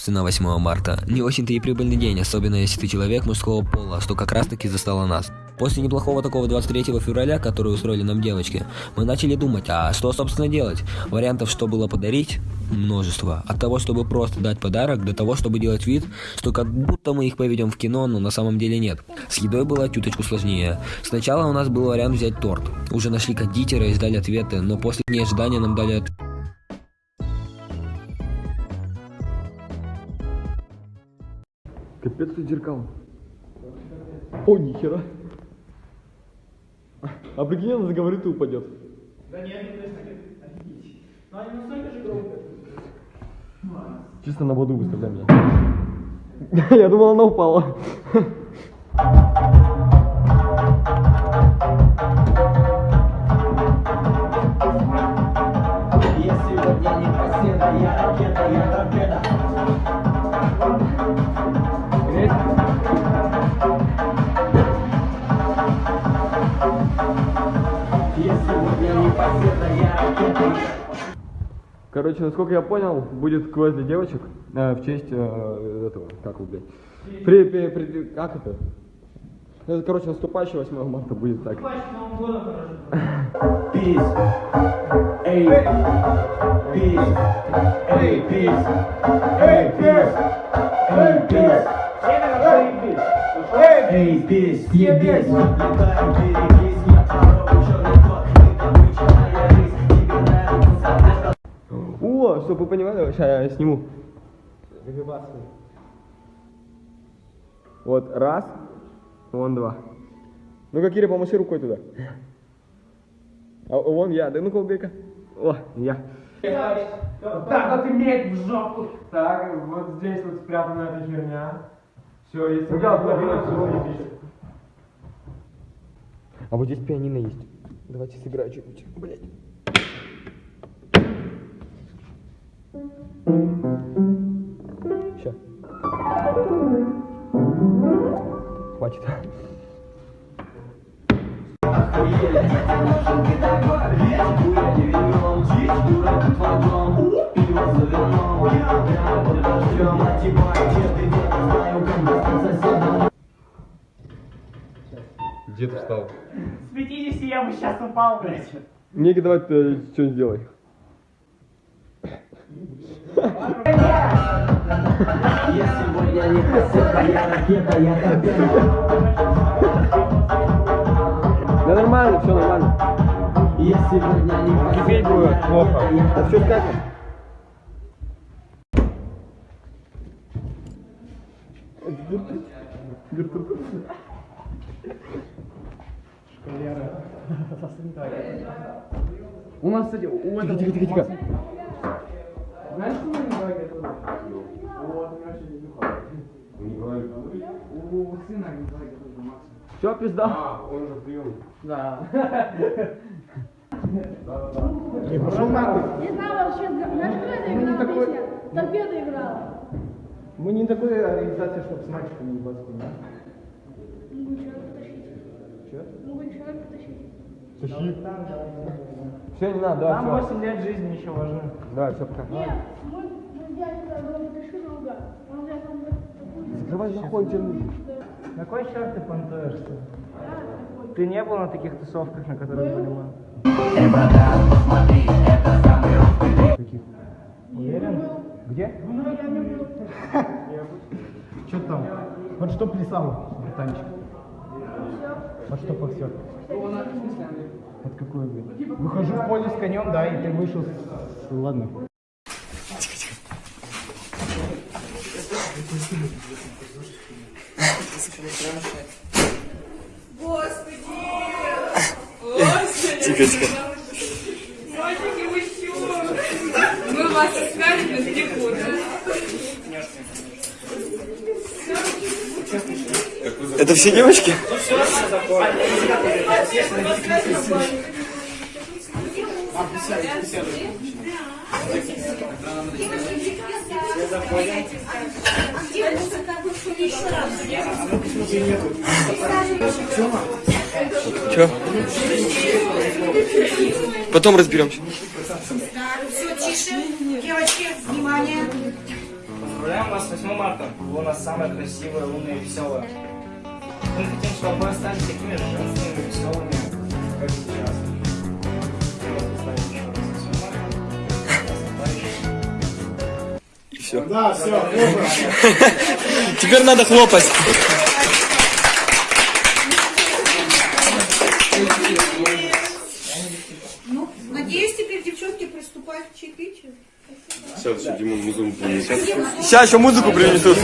Собственно, 8 марта. Не очень-то и прибыльный день, особенно если ты человек мужского пола, что как раз таки застало нас. После неплохого такого 23 февраля, который устроили нам девочки, мы начали думать, а что собственно делать? Вариантов, что было подарить, множество. От того, чтобы просто дать подарок, до того, чтобы делать вид, что как будто мы их поведем в кино, но на самом деле нет. С едой было чуточку сложнее. Сначала у нас был вариант взять торт. Уже нашли кондитера и ждали ответы, но после дней нам дали ответ. Капец тут зеркал. О, нихера. А прикинь, она заговорит и упадет. Да нет, ну офигеть. Но они настолько же громкие. Чисто на воду выставляй меня. Я думал, она упала. Короче, насколько я понял, будет квест для девочек э, в честь э, этого, как вы, блядь. При, при, при- как это? Это, короче, наступающий 8 марта будет так. Годом хорошо. Peace. Эй, peace. Эй, peace. Эй, peace. Эй, peace. Эй, peace. Ебись, летаем, берегись, чтобы вы понимали, сейчас я сниму. Вот, раз, вон два. Ну-ка, Киря, помаши рукой туда. А вон я, да ну-ка, убей-ка. О, я. Так вот иметь в жопу. Так, вот здесь вот спрятана эта херня. Все, если Ну всё да. заебись. А вот здесь пианино есть. Давайте сыграю что-нибудь. Блять. Сейчас. Хватит. Ты встал? С 50 я бы сейчас упал, блядь. Неги, давай ты что-нибудь сделай. Я сегодня не кассета, я ракета, я торпеда. Да нормально, все нормально. Я сегодня не кассета, Теперь будет я плохо. Да все скажем. У нас, кстати, у Тихо, этого... тихо, тихо, тихо. Знаешь, мы не готовы? Вот, мы вообще не. У сына не готовы, Макса. Все, пизда. А, он же прием. Да. Не пошел нахуй. Не знаю вообще, знаешь, кто это играл такой- песня? Торпеда играла. Мы не такой организация, чтобы с мальчиками не баться, да? Могу человека потащить. Чё? Могу человека потащить. Все, не надо, Нам давай, все. 8 лет жизни еще важны. Давай, все, пока. Нет, там такую... Закрывай нахуй. На кой черт ты понтуешься? Ты не был на таких тусовках, на которых были мы? Уверен? Где? Что там? Вот что плясал, братанчик? Вот что повсет? Вот какой, блядь? Выхожу в поле с конем, да, и ты вышел с... Ладно. Тихо, тихо. Мальчики, вы чё? Мы вас искали без телефона. Это все девочки? Че? Потом разберемся. Все, тише. Девочки, внимание. Поздравляем вас с 8 марта. Вы у нас самая красивая, умная и веселая. Мы хотим, чтобы вы остались такими же женственными, веселыми, как сейчас. Я вас поздравляю еще раз с 8 марта. Да, все, Теперь надо хлопать. Ну, надеюсь, теперь девчонки приступают к чаепитию. Сейчас еще музыку принесут.